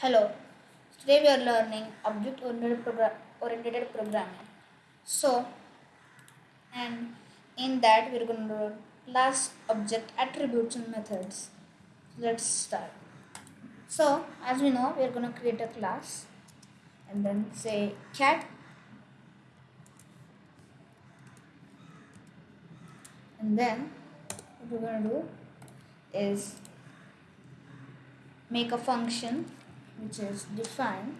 Hello, today we are learning object oriented, program, oriented programming. So, and in that we are going to learn class, object, attributes, and methods. Let's start. So, as we know, we are going to create a class and then say cat and then what we're going to do is make a function which is define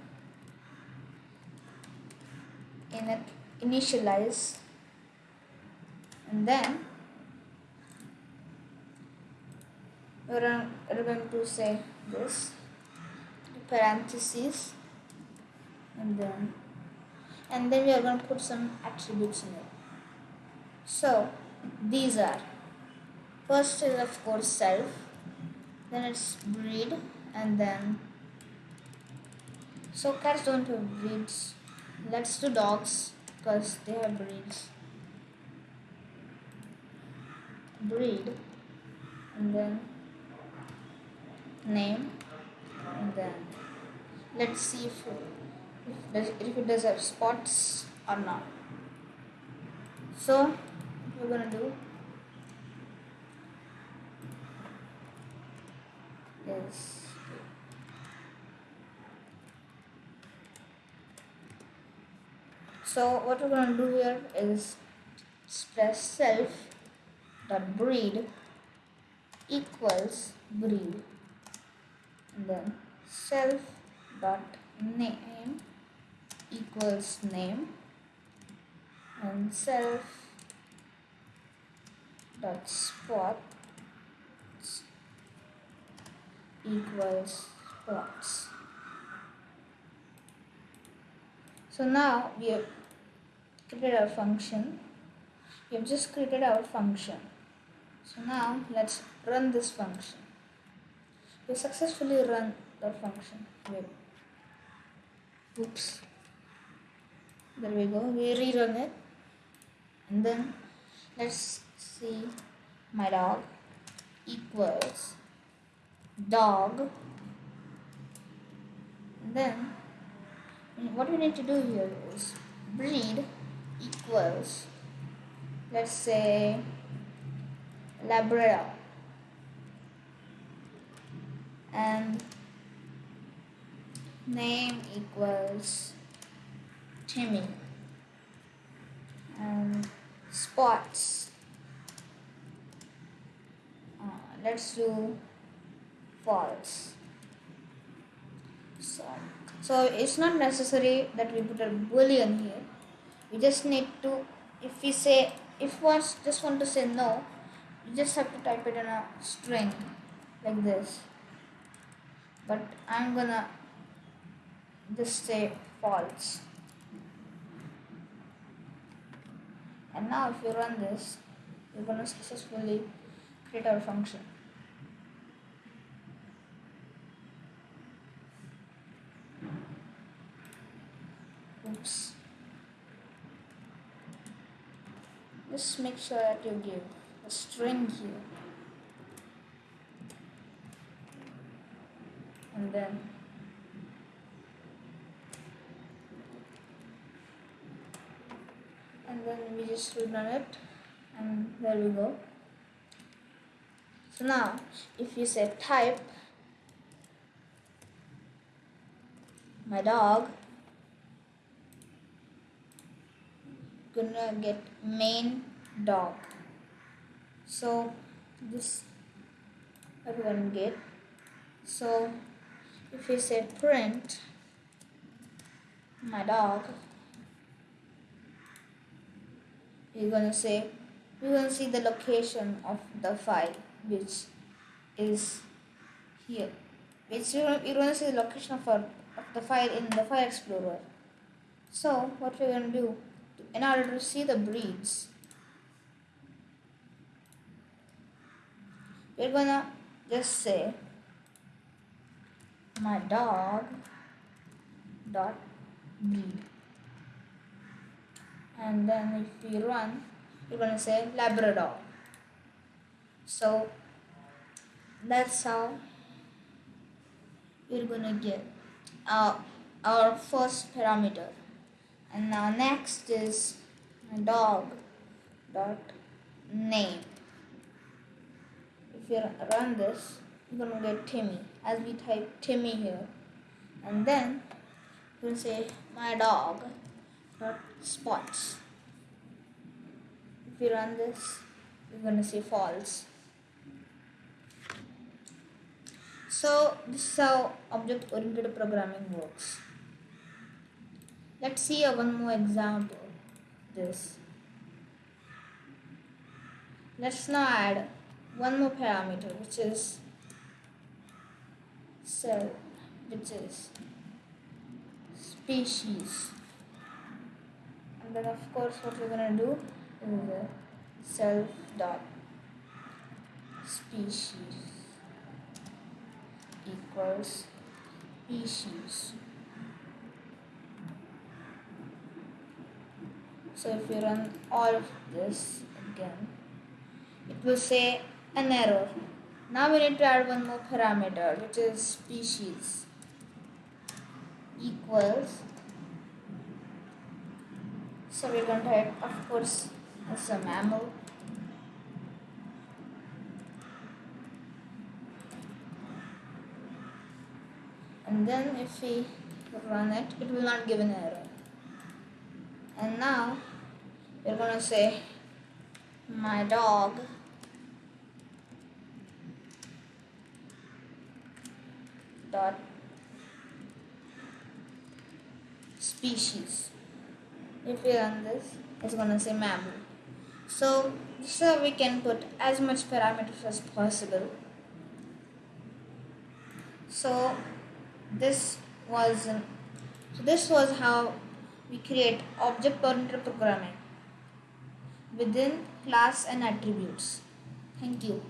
init initialize and then we're, we're going to say this parentheses and then and then we are going to put some attributes in it. So these are first is of course self then it's breed and then so cats don't have let's do dogs because they have breeds breed and then name and then let's see if it, if, it does have spots or not. So we're gonna do is so what we're going to do here is express self dot breed equals breed. And then self dot name equals name. And self dot spot equals spots so now we have created our function. We have just created our function. So now let's run this function. We successfully run the function. Oops. There we go. We rerun it. And then let's see my dog equals dog. And then what we need to do here is breed equals let's say labrador. And name equals timmy. And spots. Uh, let's do false. So so it's not necessary that we put a boolean here. We just need to if we say if one just want to say no you just have to type it in a string like this. But i'm gonna just say false. And now if you run this we're gonna successfully create our function just make sure that you give a string here. And then and then we just run it and there we go. So now if you say type my dog gonna get main dog. So this everyone get. So if we say print my dog we're gonna say we're gonna see the location of the file which is here. Which you're you're gonna see the location of, our, of the file in the file explorer. So what we're gonna do in order to see the breeds. We're gonna just say my dog dot breed. And then if we run you're gonna say labrador. So that's how you're gonna get uh, our first parameter and now next is dog dot name. If you run this you're gonna get Timmy. As we type Timmy here and then you can say my dog dot spots. If you run this you're gonna say false. So this is how object oriented programming works let's see a one more example. This. Let's now add one more parameter which is cell which is species. And then of course what we're gonna do is a self dot species equals species so if you run all of this again it will say an error now we need to add one more parameter which is species equals so we're going to type of course as a mammal. And then if we run it it will not give an error and now we're going to say my dog. Dot. Species. If we run this? It's gonna say mammal. So how we can put as much parameters as possible. So this was so this was how we create object oriented programming within class and attributes. Thank you